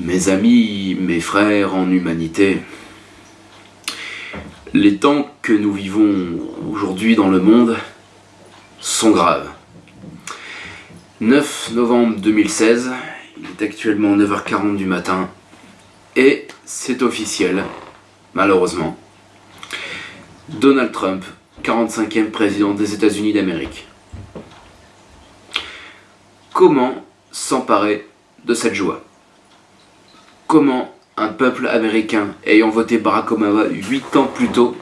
Mes amis, mes frères en humanité, les temps que nous vivons aujourd'hui dans le monde sont graves. 9 novembre 2016, il est actuellement 9h40 du matin, et c'est officiel, malheureusement. Donald Trump, 45e président des États-Unis d'Amérique. Comment s'emparer de cette joie? Comment un peuple américain ayant voté Barack Obama 8 ans plus tôt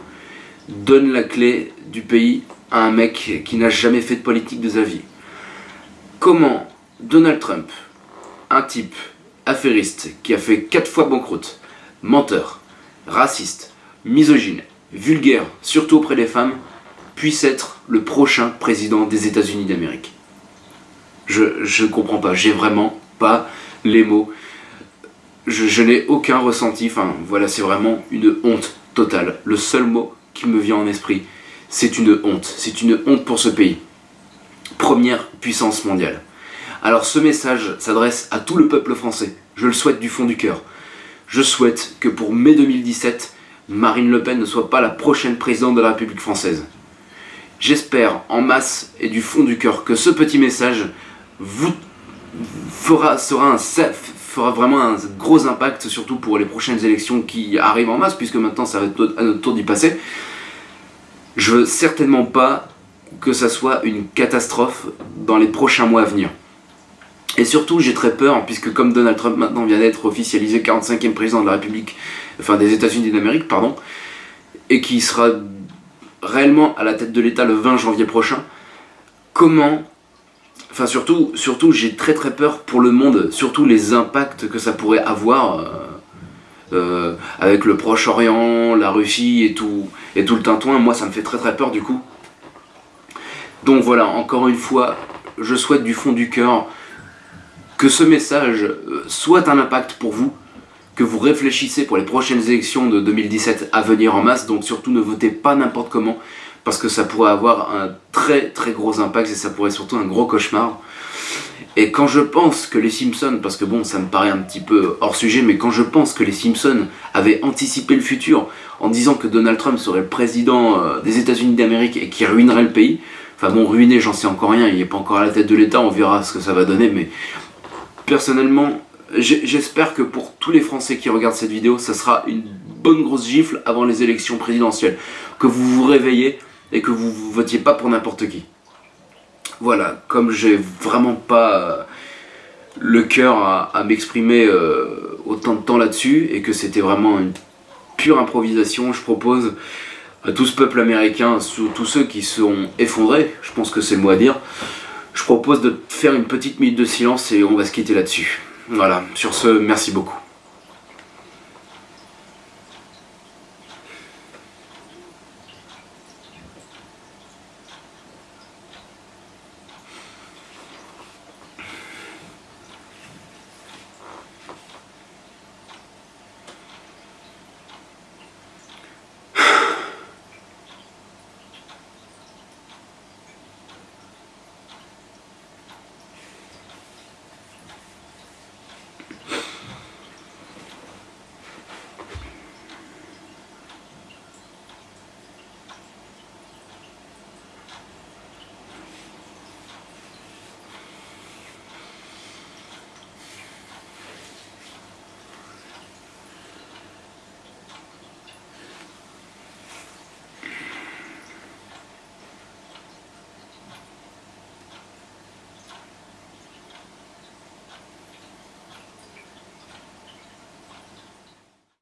donne la clé du pays à un mec qui n'a jamais fait de politique de sa vie. Comment Donald Trump, un type affairiste qui a fait 4 fois banqueroute, menteur, raciste, misogyne, vulgaire, surtout auprès des femmes, puisse être le prochain président des États-Unis d'Amérique? Je ne comprends pas, j'ai vraiment pas les mots je, n'ai aucun ressenti, enfin voilà, c'est vraiment une honte totale. Le seul mot qui me vient en esprit, c'est une honte. C'est une honte pour ce pays. Première puissance mondiale. Alors ce message s'adresse à tout le peuple français. Je le souhaite du fond du cœur. Je souhaite que pour mai 2017, Marine Le Pen ne soit pas la prochaine présidente de la République française. J'espère en masse et du fond du cœur que ce petit message vous fera, sera un, fera vraiment un gros impact, surtout pour les prochaines élections qui arrivent en masse, puisque maintenant ça va être à notre tour d'y passer. Je veux certainement pas que ça soit une catastrophe dans les prochains mois à venir. Et surtout, j'ai très peur, puisque comme Donald Trump maintenant vient d'être officialisé 45e président de la République, enfin des États-Unis d'Amérique, pardon, et qui sera réellement à la tête de l'État le 20 janvier prochain, comment Enfin surtout, surtout j'ai très très peur pour le monde, surtout les impacts que ça pourrait avoir euh, euh, avec le Proche-Orient, la Russie et tout, et tout le tintouin. Moi ça me fait très très peur du coup. Donc voilà, encore une fois, je souhaite du fond du cœur que ce message euh, soit un impact pour vous, que vous réfléchissez pour les prochaines élections de 2017 à venir en masse, donc surtout ne votez pas n'importe comment, parce que ça pourrait avoir un très très gros impact et ça pourrait surtout un gros cauchemar. Et quand je pense que les Simpsons, parce que bon ça me paraît un petit peu hors sujet, mais quand je pense que les Simpsons avaient anticipé le futur en disant que Donald Trump serait le président euh, des États-Unis d'Amérique et qui ruinerait le pays, enfin bon ruiner j'en sais encore rien, il n'est pas encore à la tête de l'État, on verra ce que ça va donner, mais personnellement j'espère que pour tous les Français qui regardent cette vidéo, ça sera une bonne grosse gifle avant les élections présidentielles. Que vous vous réveillez et que vous ne votiez pas pour n'importe qui. Voilà, comme j'ai vraiment pas euh, le cœur à, m'exprimer euh, autant de temps là-dessus et que c'était vraiment une pure improvisation, je propose à tout ce peuple américain, tous ceux qui sont effondrés, je pense que c'est le mot à dire, je propose de faire une petite minute de silence et on va se quitter là-dessus. Voilà, sur ce, merci beaucoup.